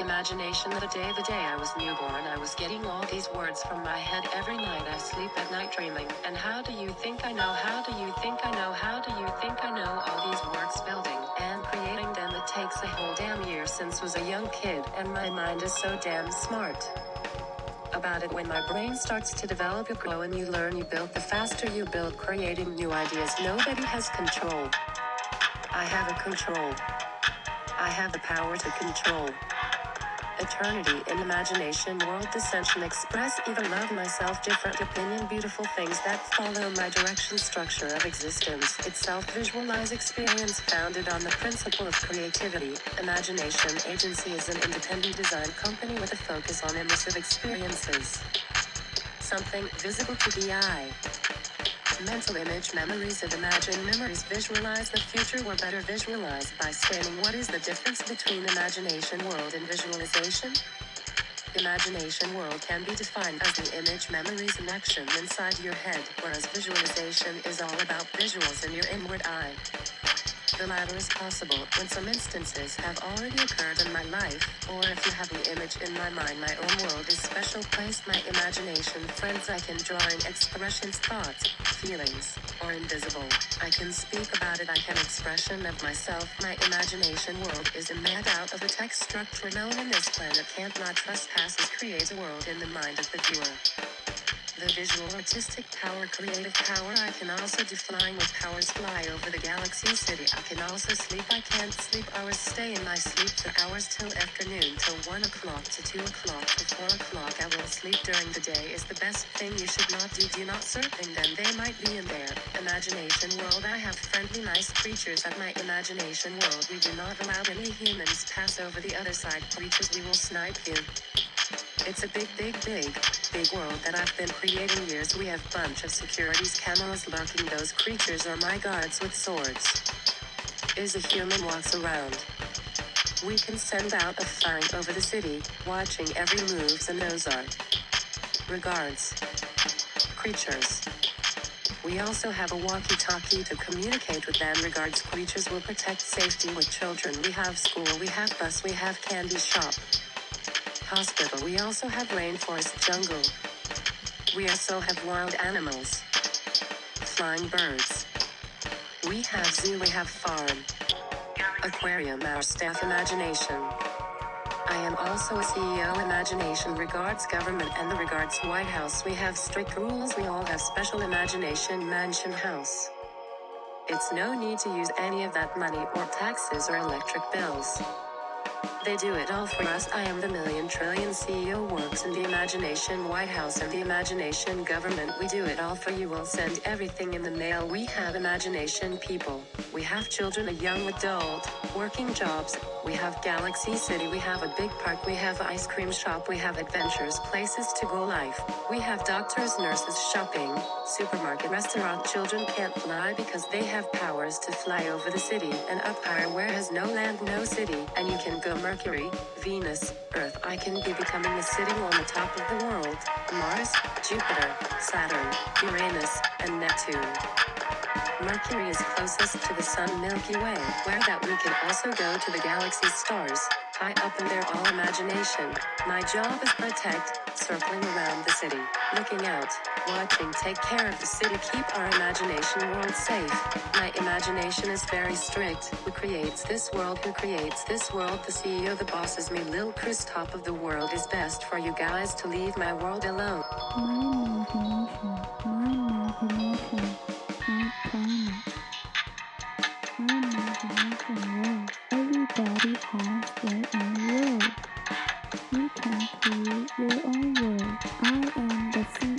Imagination the day the day I was newborn I was getting all these words from my head every night. I sleep at night dreaming. And how do you think I know? How do you think I know? How do you think I know all these words building and creating them? It takes a whole damn year since was a young kid and my mind is so damn smart about it. When my brain starts to develop you grow and you learn. You build. The faster you build creating new ideas nobody has control. I have a control. I have the power to control eternity in imagination world dissension express even love myself different opinion beautiful things that follow my direction structure of existence itself visualize experience founded on the principle of creativity imagination agency is an independent design company with a focus on immersive experiences. Something visible to the eye mental image memories of imagined memories visualize the future or better visualized by scanning what is the difference between imagination world and visualization. Imagination world can be defined as the image memories and action inside your head whereas visualization is all about visuals in your inward eye the latter is possible when some instances have already occurred in my life, or if you have the image in my mind my own world is special place my imagination friends I can drawing expressions thoughts, feelings, or invisible. I can speak about it I can expression of myself. My imagination world is a made out of a text structure known in this planet. Can't not trespasses creates a world in the mind of the viewer the visual artistic power creative power. I can also do flying with powers fly over the galaxy city. I can also sleep. I can't sleep. Hours stay in my sleep for hours till afternoon till 1 o'clock to 2 o'clock to 4 o'clock. I will sleep during the day is the best thing you should not do. Do not surfing them they might be in there. Imagination world I have friendly nice creatures at my imagination world. We do not allow any humans pass over the other side. Creatures we will snipe you. It's a big, big, big, big world that I've been creating years. We have bunch of securities cameras lurking. Those creatures are my guards with swords. Is a human walks around. We can send out a fang over the city, watching every moves and those are regards. Creatures. We also have a walkie-talkie to communicate with them regards creatures will protect safety with children. We have school, we have bus, we have candy shop hospital. We also have rainforest jungle. We also have wild animals. Flying birds. We have zoo, we have farm. Aquarium, our staff imagination. I am also a CEO imagination regards government and the regards White House. We have strict rules. We all have special imagination mansion house. It's no need to use any of that money or taxes or electric bills. They do it all for us. I am the million trillion CEO works in the imagination White House and the imagination government. We do it all for you. We'll send everything in the mail. We have imagination people. We have children, a young adult, working jobs. We have Galaxy City. We have a big park. We have ice cream shop. We have adventures, places to go life. We have doctors, nurses, shopping, supermarket, restaurant. Children can't fly because they have powers to fly over the city. And up higher where has no land, no city. And you can go Mercury Venus, Earth. I can be becoming the sitting on the top of the world, Mars, Jupiter, Saturn, Uranus, and Neptune. Mercury is closest to the Sun Milky Way, where that we can also go to the galaxy stars, high up in their all imagination. My job is protect, circling around the city, looking out, watching, take care of the city, keep our imagination world safe. My imagination is very strict. Who creates this world? Who creates this world? The CEO, the boss is me. Lil Chris, top of the world is best for you guys to leave my world alone. My imagination, my imagination, Everybody. You can create your own world. I am the CEO,